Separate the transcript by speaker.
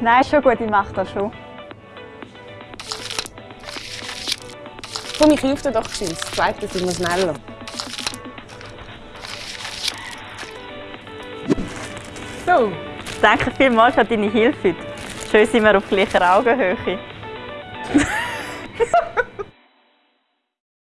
Speaker 1: Nein, ist schon gut, ich mache das schon.
Speaker 2: Komm, ich helfe dir doch geschwind. Das zweite sind wir schneller.
Speaker 1: So. Danke vielmals für deine Hilfe. Schön sind wir auf gleicher Augenhöhe.